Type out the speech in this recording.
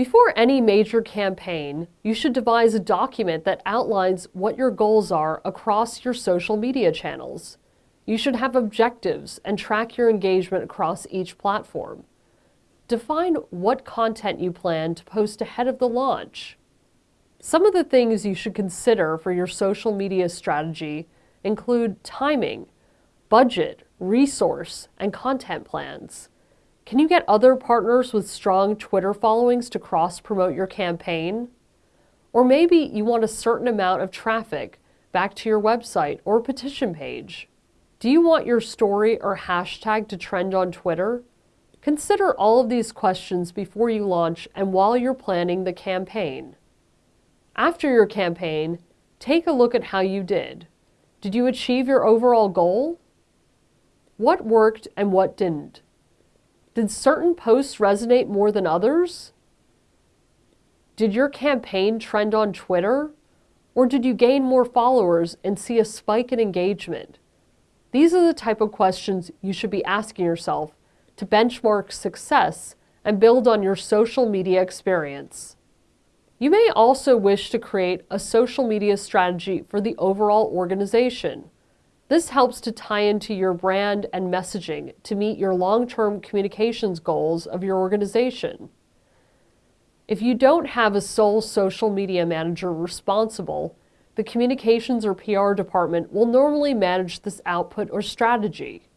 Before any major campaign, you should devise a document that outlines what your goals are across your social media channels. You should have objectives and track your engagement across each platform. Define what content you plan to post ahead of the launch. Some of the things you should consider for your social media strategy include timing, budget, resource, and content plans. Can you get other partners with strong Twitter followings to cross-promote your campaign? Or maybe you want a certain amount of traffic back to your website or petition page. Do you want your story or hashtag to trend on Twitter? Consider all of these questions before you launch and while you're planning the campaign. After your campaign, take a look at how you did. Did you achieve your overall goal? What worked and what didn't? Did certain posts resonate more than others? Did your campaign trend on Twitter? Or did you gain more followers and see a spike in engagement? These are the type of questions you should be asking yourself to benchmark success and build on your social media experience. You may also wish to create a social media strategy for the overall organization. This helps to tie into your brand and messaging to meet your long-term communications goals of your organization. If you don't have a sole social media manager responsible, the communications or PR department will normally manage this output or strategy.